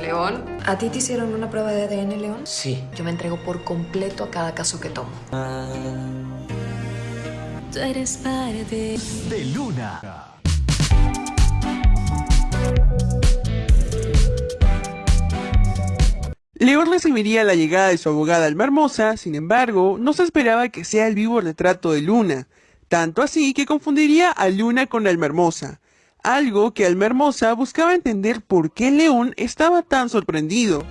León, ¿a ti te hicieron una prueba de ADN, León? Sí. Yo me entrego por completo a cada caso que tomo. Tú eres parte de Luna. León recibiría la llegada de su abogada Alma Hermosa, sin embargo, no se esperaba que sea el vivo retrato de Luna, tanto así que confundiría a Luna con Alma Hermosa, algo que Alma Hermosa buscaba entender por qué León estaba tan sorprendido.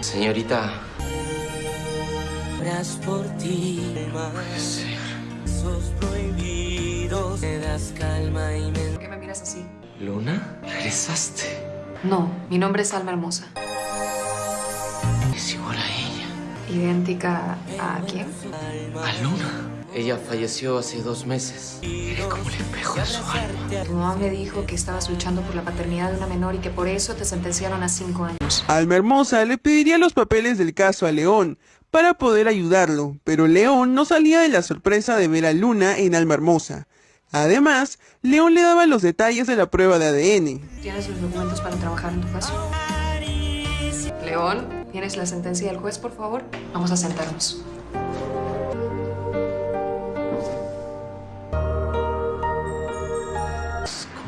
Señorita. por ti, prohibidos, me das calma y ¿Por qué me miras así? ¿Luna? ¿Regresaste? No, mi nombre es Alma Hermosa. ¿Idéntica a quién? A Luna. Ella falleció hace dos meses. Eres como el espejo de su alma. Tu mamá me dijo que estabas luchando por la paternidad de una menor y que por eso te sentenciaron a cinco años. Alma Hermosa le pediría los papeles del caso a León para poder ayudarlo, pero León no salía de la sorpresa de ver a Luna en Alma Hermosa. Además, León le daba los detalles de la prueba de ADN. ¿Tienes los documentos para trabajar en tu caso? León, ¿tienes la sentencia del juez, por favor? Vamos a sentarnos.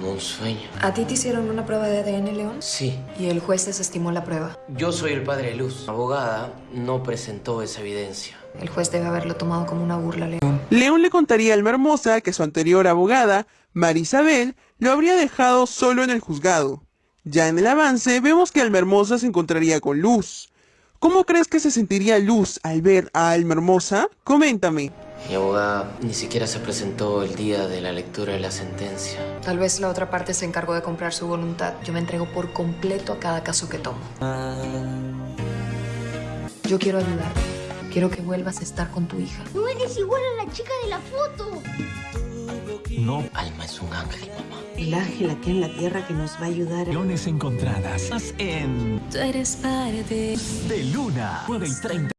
un sueño. ¿A ti te hicieron una prueba de ADN, León? Sí. Y el juez desestimó la prueba. Yo soy el padre de Luz. La abogada no presentó esa evidencia. El juez debe haberlo tomado como una burla, León. León le contaría a Alma Hermosa que su anterior abogada, Marisabel, lo habría dejado solo en el juzgado. Ya en el avance vemos que Alma Hermosa se encontraría con Luz. ¿Cómo crees que se sentiría Luz al ver a Alma Hermosa? Coméntame. Mi abogada ni siquiera se presentó el día de la lectura de la sentencia. Tal vez la otra parte se encargó de comprar su voluntad. Yo me entrego por completo a cada caso que tomo. Yo quiero ayudarte. Quiero que vuelvas a estar con tu hija. No eres igual a la chica de la foto. No. Alma es un ángel, mamá. El ángel aquí en la tierra que nos va a ayudar. Leones encontradas en... Tú eres parte de Luna. 9 y 30.